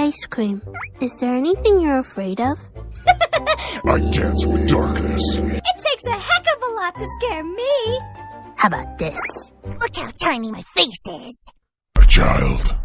ice cream. Is there anything you're afraid of? I dance with darkness. It takes a heck of a lot to scare me. How about this? Look how tiny my face is. A child.